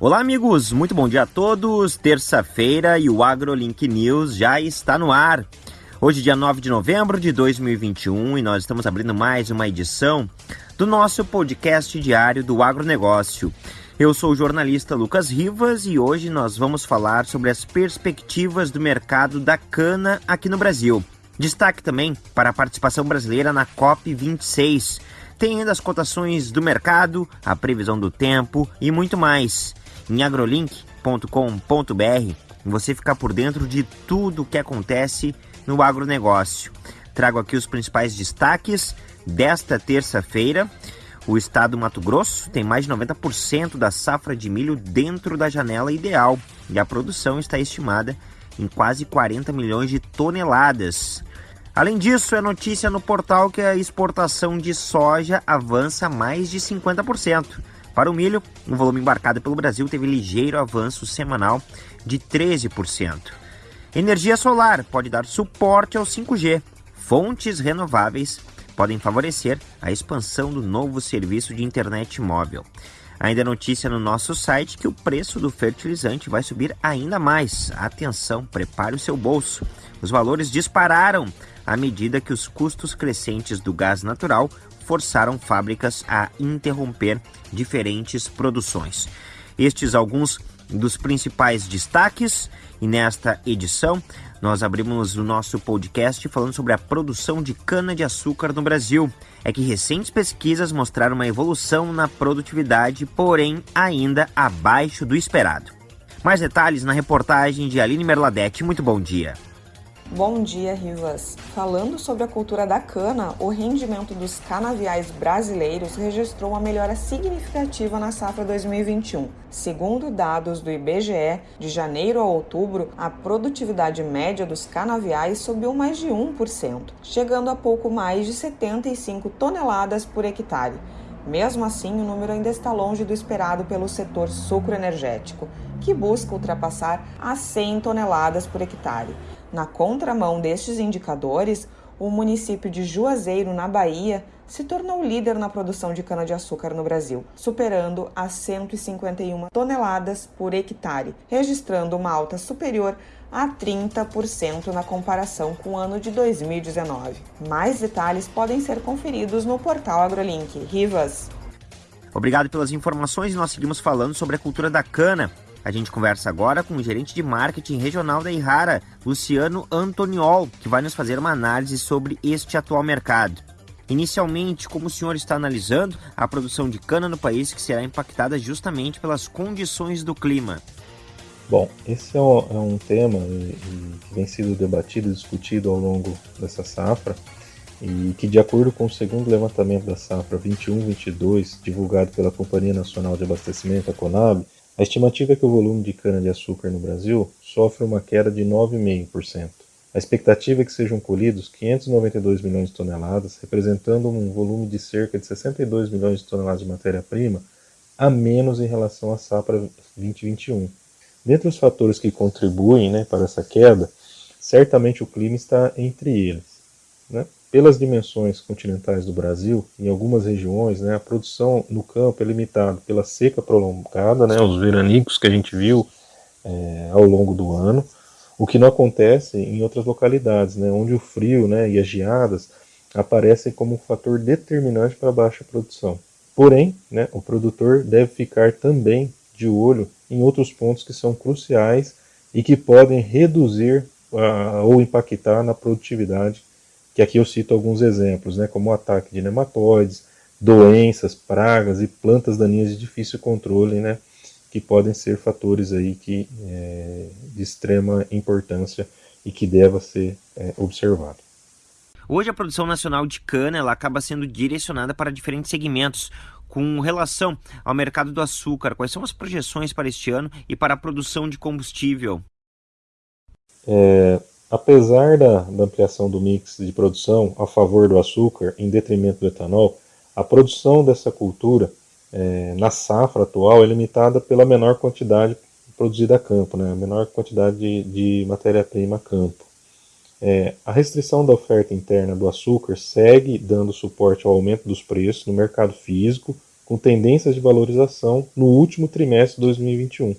Olá, amigos, muito bom dia a todos. Terça-feira e o AgroLink News já está no ar. Hoje, dia 9 de novembro de 2021, e nós estamos abrindo mais uma edição do nosso podcast diário do agronegócio. Eu sou o jornalista Lucas Rivas e hoje nós vamos falar sobre as perspectivas do mercado da cana aqui no Brasil. Destaque também para a participação brasileira na COP26. Tem ainda as cotações do mercado, a previsão do tempo e muito mais em agrolink.com.br você ficar por dentro de tudo o que acontece no agronegócio. Trago aqui os principais destaques desta terça-feira. O estado do Mato Grosso tem mais de 90% da safra de milho dentro da janela ideal e a produção está estimada em quase 40 milhões de toneladas. Além disso, é notícia no portal que a exportação de soja avança mais de 50%. Para o milho, o volume embarcado pelo Brasil teve ligeiro avanço semanal de 13%. Energia solar pode dar suporte ao 5G. Fontes renováveis podem favorecer a expansão do novo serviço de internet móvel. Ainda notícia no nosso site que o preço do fertilizante vai subir ainda mais. Atenção, prepare o seu bolso. Os valores dispararam à medida que os custos crescentes do gás natural forçaram fábricas a interromper diferentes produções. Estes alguns dos principais destaques e nesta edição nós abrimos o nosso podcast falando sobre a produção de cana-de-açúcar no Brasil. É que recentes pesquisas mostraram uma evolução na produtividade, porém ainda abaixo do esperado. Mais detalhes na reportagem de Aline Merladete. Muito bom dia. Bom dia, Rivas. Falando sobre a cultura da cana, o rendimento dos canaviais brasileiros registrou uma melhora significativa na safra 2021. Segundo dados do IBGE, de janeiro a outubro, a produtividade média dos canaviais subiu mais de 1%, chegando a pouco mais de 75 toneladas por hectare. Mesmo assim, o número ainda está longe do esperado pelo setor sucroenergético, que busca ultrapassar as 100 toneladas por hectare. Na contramão destes indicadores, o município de Juazeiro, na Bahia, se tornou líder na produção de cana-de-açúcar no Brasil, superando as 151 toneladas por hectare, registrando uma alta superior a 30% na comparação com o ano de 2019. Mais detalhes podem ser conferidos no portal AgroLink. Rivas. Obrigado pelas informações e nós seguimos falando sobre a cultura da cana. A gente conversa agora com o gerente de marketing regional da Irara, Luciano Antoniol, que vai nos fazer uma análise sobre este atual mercado. Inicialmente, como o senhor está analisando a produção de cana no país que será impactada justamente pelas condições do clima? Bom, esse é um, é um tema que vem sendo debatido e discutido ao longo dessa safra e que, de acordo com o segundo levantamento da safra 21-22, divulgado pela Companhia Nacional de Abastecimento, a Conab, a estimativa é que o volume de cana-de-açúcar no Brasil sofre uma queda de 9,5%. A expectativa é que sejam colhidos 592 milhões de toneladas, representando um volume de cerca de 62 milhões de toneladas de matéria-prima a menos em relação à safra 2021. Dentre os fatores que contribuem né, para essa queda, certamente o clima está entre eles. Né? Pelas dimensões continentais do Brasil, em algumas regiões, né, a produção no campo é limitada pela seca prolongada, né, os veranicos que a gente viu é, ao longo do ano, o que não acontece em outras localidades, né, onde o frio né, e as geadas aparecem como um fator determinante para a baixa produção. Porém, né, o produtor deve ficar também de olho em outros pontos que são cruciais e que podem reduzir uh, ou impactar na produtividade que aqui eu cito alguns exemplos, né, como o ataque de nematóides, doenças, pragas e plantas daninhas de difícil controle, né, que podem ser fatores aí que, é, de extrema importância e que deva ser é, observado. Hoje a produção nacional de cana ela acaba sendo direcionada para diferentes segmentos. Com relação ao mercado do açúcar, quais são as projeções para este ano e para a produção de combustível? É, Apesar da, da, ampliação do mix de produção a favor do açúcar em detrimento do etanol, a produção dessa cultura é, na safra atual é limitada pela menor quantidade produzida a campo, né, a menor quantidade de, de matéria-prima a campo. É, a restrição da oferta interna do açúcar segue dando suporte ao aumento dos preços no mercado físico, com tendências de valorização no último trimestre de 2021.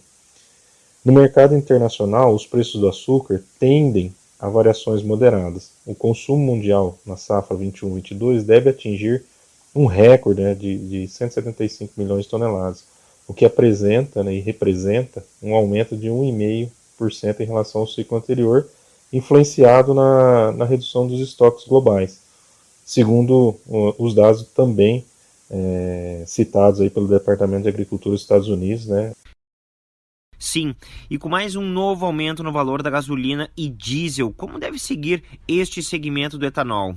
No mercado internacional, os preços do açúcar tendem a variações moderadas. O consumo mundial na safra 21-22 deve atingir um recorde né, de, de 175 milhões de toneladas, o que apresenta né, e representa um aumento de 1,5% em relação ao ciclo anterior, influenciado na, na redução dos estoques globais, segundo os dados também é, citados aí pelo Departamento de Agricultura dos Estados Unidos, né? Sim, e com mais um novo aumento no valor da gasolina e diesel, como deve seguir este segmento do etanol?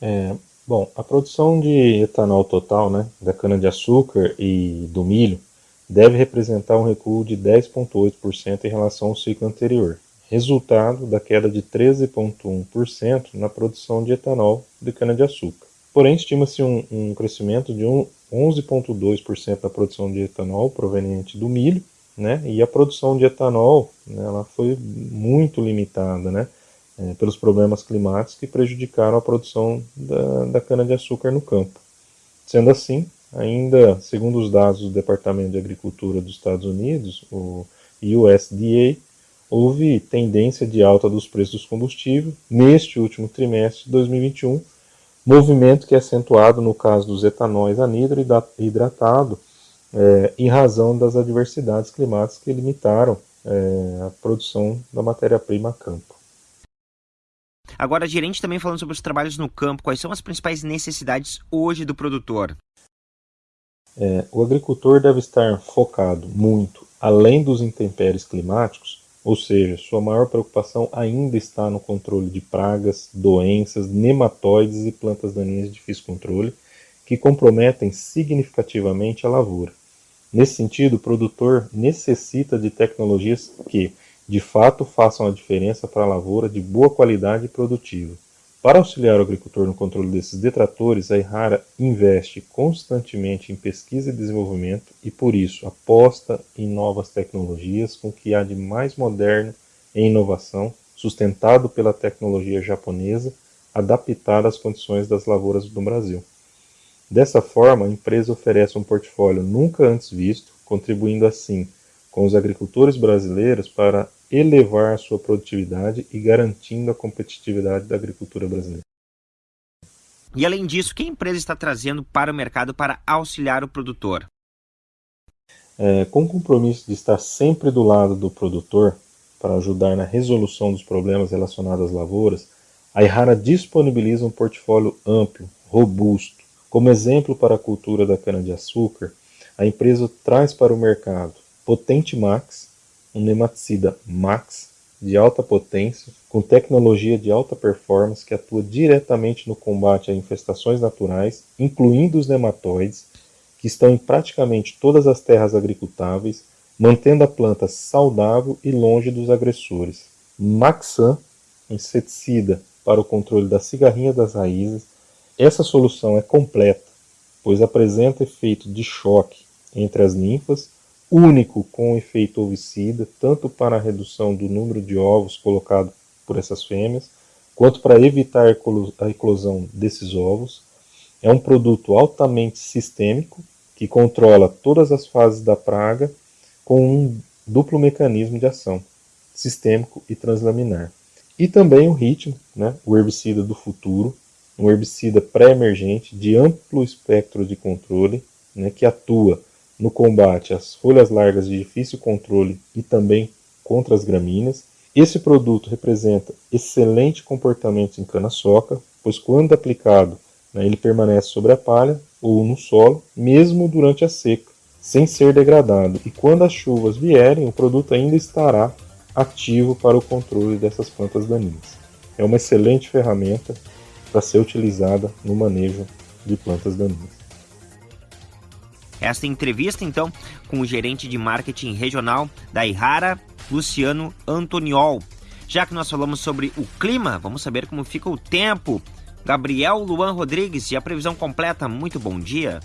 É, bom, a produção de etanol total, né, da cana-de-açúcar e do milho, deve representar um recuo de 10,8% em relação ao ciclo anterior, resultado da queda de 13,1% na produção de etanol de cana-de-açúcar. Porém, estima-se um, um, crescimento de um 11,2% da produção de etanol proveniente do milho, né? E a produção de etanol, né, ela foi muito limitada, né? É, pelos problemas climáticos que prejudicaram a produção da, da cana-de-açúcar no campo. Sendo assim, ainda segundo os dados do Departamento de Agricultura dos Estados Unidos, o USDA, houve tendência de alta dos preços dos combustíveis neste último trimestre de 2021, movimento que é acentuado no caso dos etanóis anidro hidratado, é, em razão das adversidades climáticas que limitaram é, a produção da matéria-prima a campo. Agora, gerente também falando sobre os trabalhos no campo, quais são as principais necessidades hoje do produtor? É, o agricultor deve estar focado muito, além dos intempéries climáticos, ou seja, sua maior preocupação ainda está no controle de pragas, doenças, nematóides e plantas daninhas de difícil controle, que comprometem significativamente a lavoura. Nesse sentido, o produtor necessita de tecnologias que, de fato, façam a diferença para a lavoura de boa qualidade e produtiva. Para auxiliar o agricultor no controle desses detratores, a Irrara investe constantemente em pesquisa e desenvolvimento e, por isso, aposta em novas tecnologias com o que há de mais moderno em inovação, sustentado pela tecnologia japonesa, adaptada às condições das lavouras do Brasil. Dessa forma, a empresa oferece um portfólio nunca antes visto, contribuindo assim com os agricultores brasileiros para elevar a sua produtividade e garantindo a competitividade da agricultura brasileira. E além disso, que a empresa está trazendo para o mercado para auxiliar o produtor? É, com o compromisso de estar sempre do lado do produtor para ajudar na resolução dos problemas relacionados às lavouras, a Ihara disponibiliza um portfólio amplo, robusto. Como exemplo para a cultura da cana-de-açúcar, a empresa traz para o mercado Potente Max, um nematicida Max de alta potência, com tecnologia de alta performance que atua diretamente no combate a infestações naturais, incluindo os nematóides, que estão em praticamente todas as terras agricultáveis, mantendo a planta saudável e longe dos agressores. Maxan, inseticida para o controle da cigarrinha das raízes. Essa solução é completa, pois apresenta efeito de choque entre as ninfas único com efeito ovicida, tanto para a redução do número de ovos colocados por essas fêmeas, quanto para evitar a eclosão desses ovos. É um produto altamente sistêmico, que controla todas as fases da praga com um duplo mecanismo de ação, sistêmico e translaminar. E também o ritmo, né, o herbicida do futuro, um herbicida pré-emergente de amplo espectro de controle, né, que atua no combate às folhas largas de difícil controle e também contra as gramíneas. Esse produto representa excelente comportamento em cana-soca, pois quando aplicado, né, ele permanece sobre a palha ou no solo, mesmo durante a seca, sem ser degradado. E quando as chuvas vierem, o produto ainda estará ativo para o controle dessas plantas daninhas. É uma excelente ferramenta para ser utilizada no manejo de plantas daninhas. Esta entrevista, então, com o gerente de marketing regional da Ihara, Luciano Antoniol. Já que nós falamos sobre o clima, vamos saber como fica o tempo. Gabriel Luan Rodrigues e a previsão completa. Muito bom dia.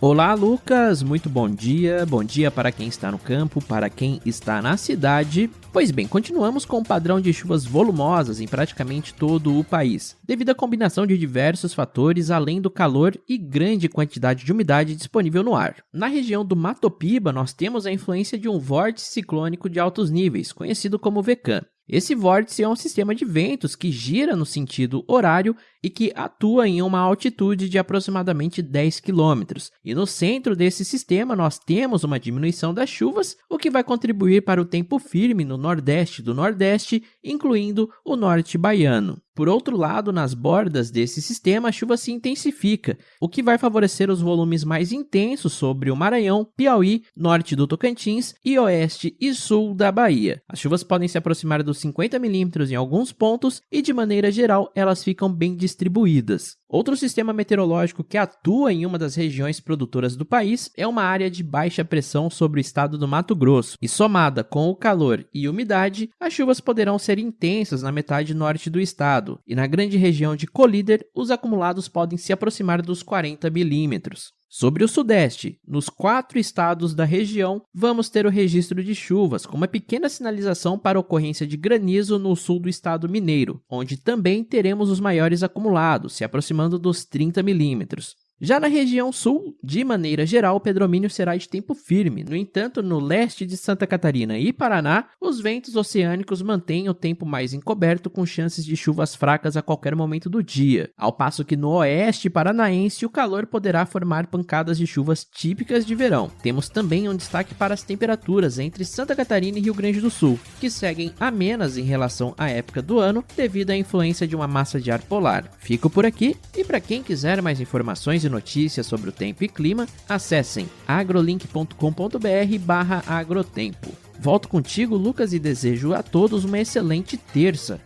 Olá, Lucas. Muito bom dia. Bom dia para quem está no campo, para quem está na cidade Pois bem, continuamos com um padrão de chuvas volumosas em praticamente todo o país, devido à combinação de diversos fatores além do calor e grande quantidade de umidade disponível no ar. Na região do Mato Piba, nós temos a influência de um vórtice ciclônico de altos níveis, conhecido como VECAM. Esse vórtice é um sistema de ventos que gira no sentido horário e que atua em uma altitude de aproximadamente 10 km. E no centro desse sistema nós temos uma diminuição das chuvas, o que vai contribuir para o tempo firme no nordeste do Nordeste, incluindo o norte baiano. Por outro lado, nas bordas desse sistema, a chuva se intensifica, o que vai favorecer os volumes mais intensos sobre o Maranhão, Piauí, norte do Tocantins e oeste e sul da Bahia. As chuvas podem se aproximar dos 50 milímetros em alguns pontos e, de maneira geral, elas ficam bem distribuídas. Outro sistema meteorológico que atua em uma das regiões produtoras do país é uma área de baixa pressão sobre o estado do Mato Grosso, e somada com o calor e umidade, as chuvas poderão ser intensas na metade norte do estado, e na grande região de Colíder, os acumulados podem se aproximar dos 40 milímetros. Sobre o Sudeste, nos quatro estados da região, vamos ter o registro de chuvas, com uma pequena sinalização para ocorrência de granizo no sul do estado mineiro, onde também teremos os maiores acumulados, se aproximando dos 30 milímetros. Já na região sul, de maneira geral, o predomínio será de tempo firme. No entanto, no leste de Santa Catarina e Paraná, os ventos oceânicos mantêm o tempo mais encoberto, com chances de chuvas fracas a qualquer momento do dia. Ao passo que no oeste paranaense, o calor poderá formar pancadas de chuvas típicas de verão. Temos também um destaque para as temperaturas entre Santa Catarina e Rio Grande do Sul, que seguem amenas em relação à época do ano devido à influência de uma massa de ar polar. Fico por aqui e para quem quiser mais informações notícias sobre o tempo e clima, acessem agrolink.com.br barra agrotempo. Volto contigo, Lucas, e desejo a todos uma excelente terça.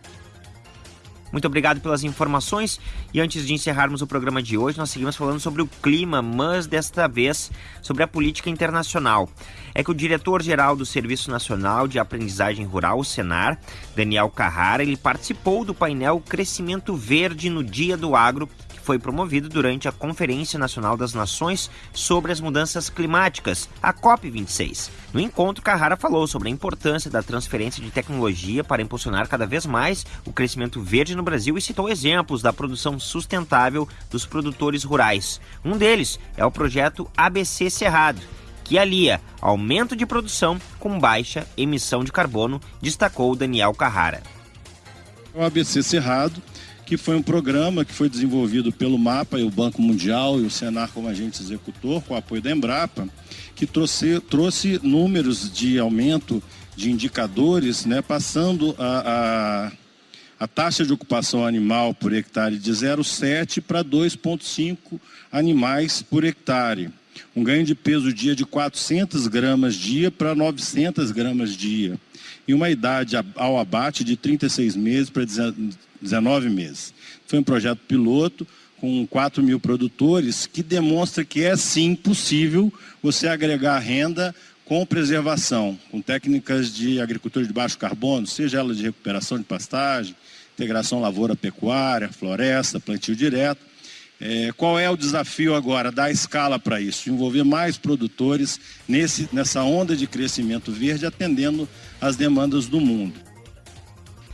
Muito obrigado pelas informações. E antes de encerrarmos o programa de hoje, nós seguimos falando sobre o clima, mas desta vez sobre a política internacional. É que o diretor-geral do Serviço Nacional de Aprendizagem Rural, o Senar, Daniel Carrara, ele participou do painel Crescimento Verde no Dia do Agro, foi promovido durante a Conferência Nacional das Nações sobre as Mudanças Climáticas, a COP26. No encontro, Carrara falou sobre a importância da transferência de tecnologia para impulsionar cada vez mais o crescimento verde no Brasil e citou exemplos da produção sustentável dos produtores rurais. Um deles é o projeto ABC Cerrado, que alia aumento de produção com baixa emissão de carbono, destacou Daniel Carrara. O ABC Cerrado que foi um programa que foi desenvolvido pelo MAPA e o Banco Mundial e o Senar como agente executor, com o apoio da Embrapa, que trouxe, trouxe números de aumento de indicadores, né, passando a, a, a taxa de ocupação animal por hectare de 0,7 para 2,5 animais por hectare. Um ganho de peso dia de 400 gramas dia para 900 gramas dia. E uma idade ao abate de 36 meses para 19 meses. Foi um projeto piloto com 4 mil produtores que demonstra que é sim possível você agregar renda com preservação, com técnicas de agricultura de baixo carbono, seja ela de recuperação de pastagem, integração lavoura-pecuária, floresta, plantio direto. É, qual é o desafio agora? Dar escala para isso, envolver mais produtores nesse, nessa onda de crescimento verde, atendendo às demandas do mundo.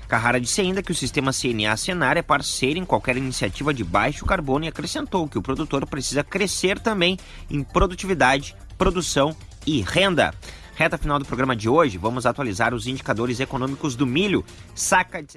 Carrara disse ainda que o sistema CNA-Senar é parceiro em qualquer iniciativa de baixo carbono e acrescentou que o produtor precisa crescer também em produtividade, produção e renda. Reta final do programa de hoje, vamos atualizar os indicadores econômicos do milho. Saca de